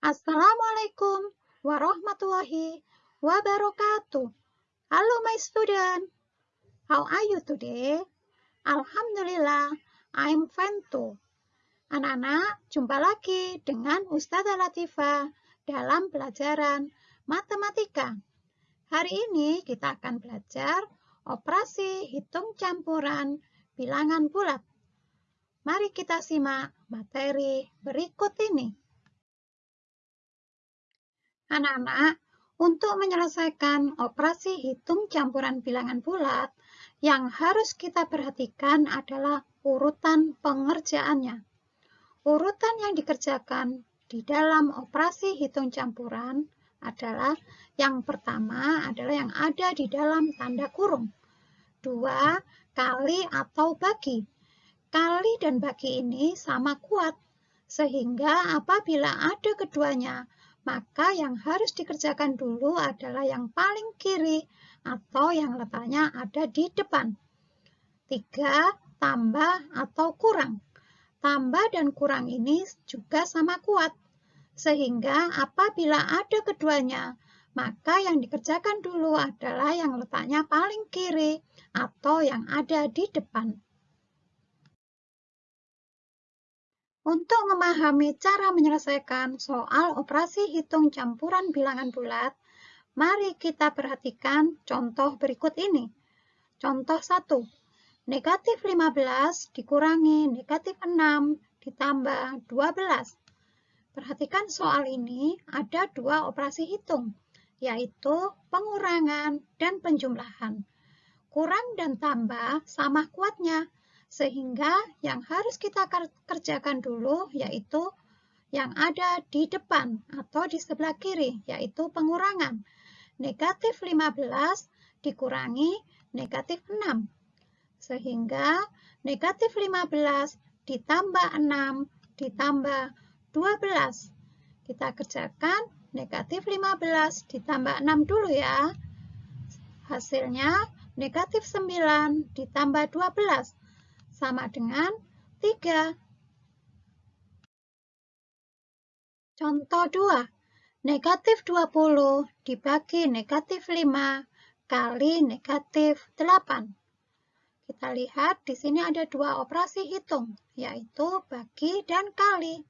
Assalamualaikum warahmatullahi wabarakatuh. Hello my student. How are you today? Alhamdulillah, I'm fine too. Anak-anak, jumpa lagi dengan Ustazah Latifah dalam pelajaran matematika. Hari ini kita akan belajar operasi hitung campuran bilangan bulat. Mari kita simak materi berikut ini. Anak-anak, untuk menyelesaikan operasi hitung campuran bilangan bulat, yang harus kita perhatikan adalah urutan pengerjaannya. Urutan yang dikerjakan di dalam operasi hitung campuran adalah yang pertama adalah yang ada di dalam tanda kurung. Dua, kali atau bagi. Kali dan bagi ini sama kuat, sehingga apabila ada keduanya, maka yang harus dikerjakan dulu adalah yang paling kiri atau yang letaknya ada di depan. Tiga, tambah atau kurang. Tambah dan kurang ini juga sama kuat, sehingga apabila ada keduanya, maka yang dikerjakan dulu adalah yang letaknya paling kiri atau yang ada di depan. Untuk memahami cara menyelesaikan soal operasi hitung campuran bilangan bulat, mari kita perhatikan contoh berikut ini. Contoh 1. Negatif 15 dikurangi negatif 6 ditambah 12. Perhatikan soal ini ada dua operasi hitung, yaitu pengurangan dan penjumlahan. Kurang dan tambah sama kuatnya, sehingga yang harus kita kerjakan dulu yaitu yang ada di depan atau di sebelah kiri, yaitu pengurangan. Negatif 15 dikurangi negatif 6. Sehingga negatif 15 ditambah 6 ditambah 12. Kita kerjakan negatif 15 ditambah 6 dulu ya. Hasilnya negatif 9 ditambah 12 sama dengan 3. Contoh 2. Negatif 20 dibagi negatif 5 kali negatif 8. Kita lihat di sini ada dua operasi hitung, yaitu bagi dan kali.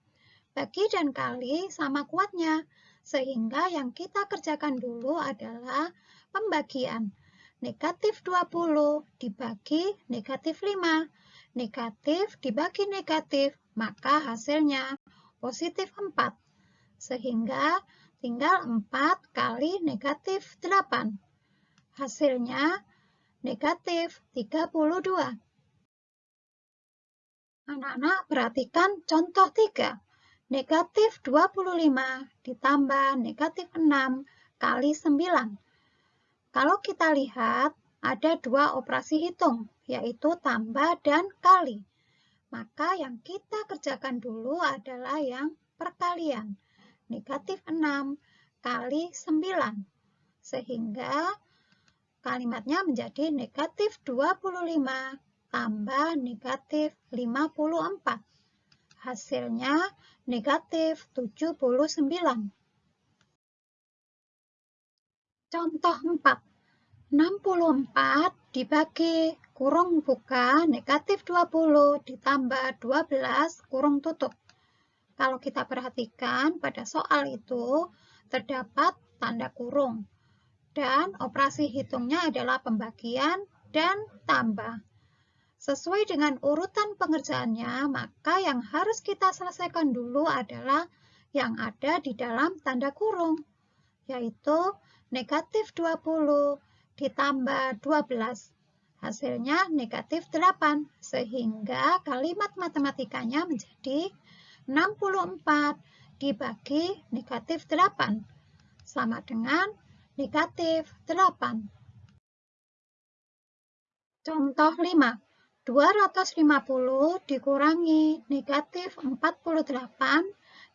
Bagi dan kali sama kuatnya, sehingga yang kita kerjakan dulu adalah pembagian. Negatif 20 dibagi negatif 5 negatif dibagi negatif, maka hasilnya positif 4. Sehingga tinggal 4 kali negatif 8. Hasilnya negatif 32. Anak-anak perhatikan contoh 3. Negatif 25 ditambah negatif 6 kali 9. Kalau kita lihat, ada dua operasi hitung, yaitu tambah dan kali. Maka yang kita kerjakan dulu adalah yang perkalian. Negatif 6 kali 9. Sehingga kalimatnya menjadi negatif 25 tambah negatif 54. Hasilnya negatif 79. Contoh 4. 64 dibagi kurung buka negatif 20 ditambah 12 kurung tutup. Kalau kita perhatikan pada soal itu terdapat tanda kurung dan operasi hitungnya adalah pembagian dan tambah. Sesuai dengan urutan pengerjaannya, maka yang harus kita selesaikan dulu adalah yang ada di dalam tanda kurung, yaitu negatif 20 ditambah 12. Hasilnya negatif 8, sehingga kalimat matematikanya menjadi 64 dibagi negatif 8, sama dengan negatif 8. Contoh 5. 250 dikurangi negatif 48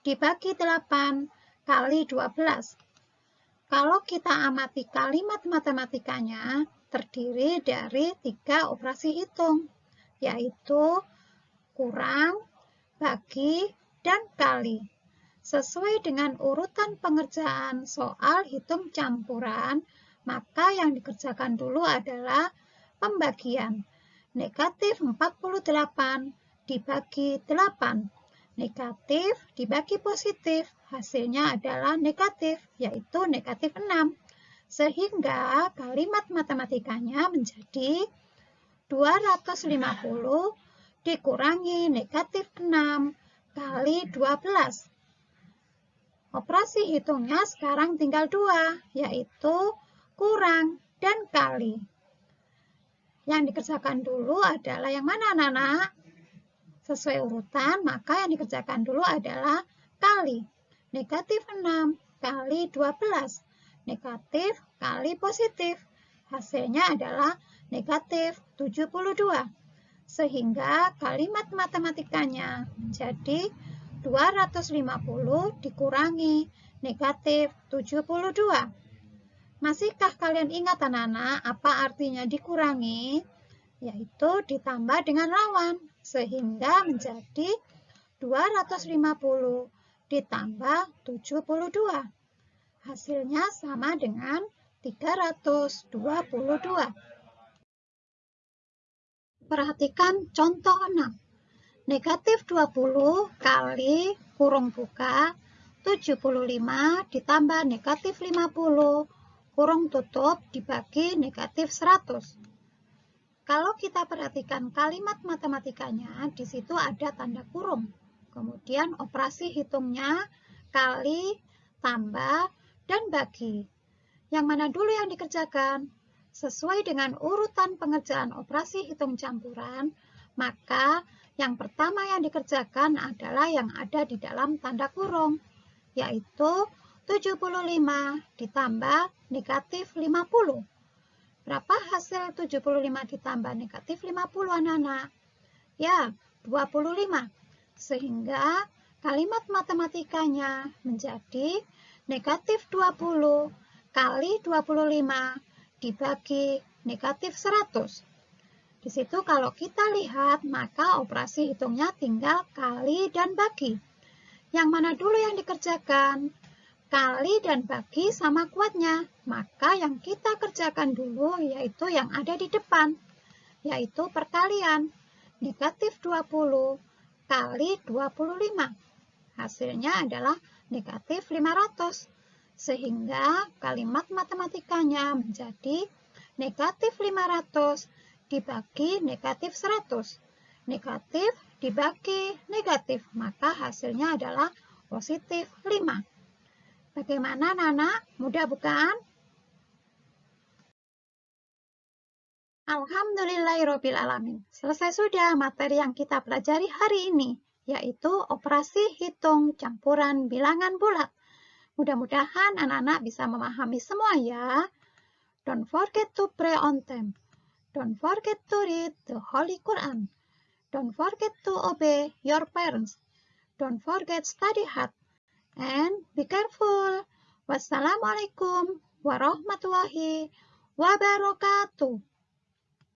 dibagi 8 kali 12. Kalau kita amati kalimat matematikanya, terdiri dari tiga operasi hitung, yaitu kurang, bagi, dan kali. Sesuai dengan urutan pengerjaan soal hitung campuran, maka yang dikerjakan dulu adalah pembagian. Negatif 48 dibagi 8. Negatif dibagi positif, hasilnya adalah negatif, yaitu negatif 6. Sehingga kalimat matematikanya menjadi 250 dikurangi negatif 6 kali 12. Operasi hitungnya sekarang tinggal dua, yaitu kurang dan kali. Yang dikerjakan dulu adalah yang mana anak-anak? Sesuai urutan, maka yang dikerjakan dulu adalah kali. Negatif 6 kali 12. Negatif kali positif. Hasilnya adalah negatif 72. Sehingga kalimat matematikanya menjadi 250 dikurangi negatif 72. Masihkah kalian ingat anak-anak apa artinya dikurangi? Yaitu ditambah dengan lawan, sehingga menjadi 250 ditambah 72. Hasilnya sama dengan 322. Perhatikan contoh 6. Negatif 20 kali kurung buka 75 ditambah negatif 50 kurung tutup dibagi negatif 100. Kalau kita perhatikan kalimat matematikanya, di situ ada tanda kurung. Kemudian operasi hitungnya kali, tambah, dan bagi. Yang mana dulu yang dikerjakan? Sesuai dengan urutan pengerjaan operasi hitung campuran, maka yang pertama yang dikerjakan adalah yang ada di dalam tanda kurung, yaitu 75 ditambah negatif 50. Berapa hasil 75 ditambah negatif 50 anak-anak? Ya, 25. Sehingga kalimat matematikanya menjadi negatif 20 kali 25 dibagi negatif 100. Di situ kalau kita lihat, maka operasi hitungnya tinggal kali dan bagi. Yang mana dulu yang dikerjakan? Kali dan bagi sama kuatnya. Maka yang kita kerjakan dulu yaitu yang ada di depan, yaitu perkalian. Negatif 20 kali 25. Hasilnya adalah negatif 500. Sehingga kalimat matematikanya menjadi negatif 500 dibagi negatif 100. Negatif dibagi negatif, maka hasilnya adalah positif 5. Bagaimana Nana? Mudah bukan? Alhamdulillahirrohmanirrohim. Selesai sudah materi yang kita pelajari hari ini, yaitu operasi hitung campuran bilangan bulat. Mudah-mudahan anak-anak bisa memahami semua ya. Don't forget to pray on time. Don't forget to read the Holy Quran. Don't forget to obey your parents. Don't forget study hard. And be careful. Wassalamualaikum warahmatullahi wabarakatuh.